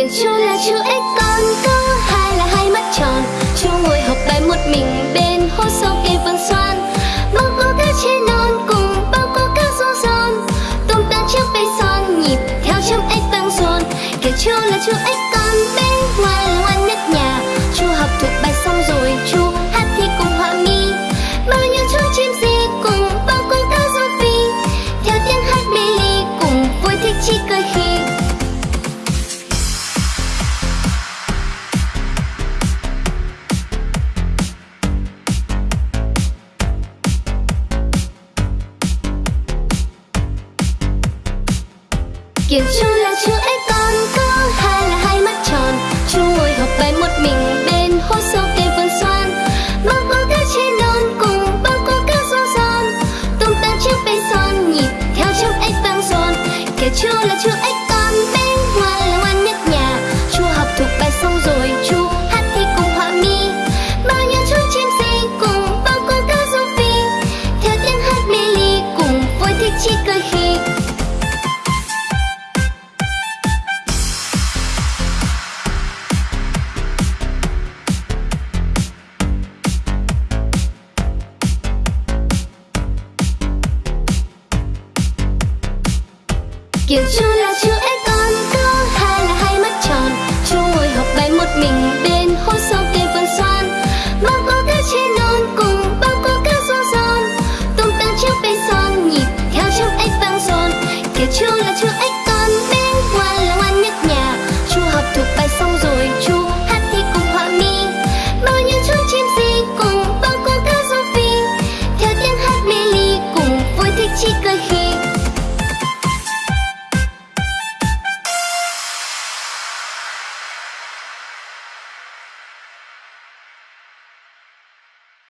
kiểu chú là chú ếch con, có hai là hai mắt tròn. Chú ngồi học bài một mình bên hố sâu cây vườn xoan. Bao cô cá chê non cùng bao cô cá rô giòn. Tung tan chiếc bay son, nhịp theo trong ếch vang dồn kiểu chú là chú ếch con bé ngoan là ngoan nhất nhà. Chú học thuộc bài xong rồi, chú hát thi cùng họa mi. Bao nhiêu chú chim gì cùng bao cô cá rô phi. Theo tiếng hát mê ly cùng vui thích chi cười khi kiểu chú là chú ấy con có hai là hai mắt tròn. Chú ngồi học bài một mình bên hố sâu cây vườn xoan. Bao cô cá trên non cùng bao cô cá xoan xoan, tung tăng chiếc bay son nhịp theo trong ấy vang xoan, kiểu chú là chú ấy kiểu chú là chú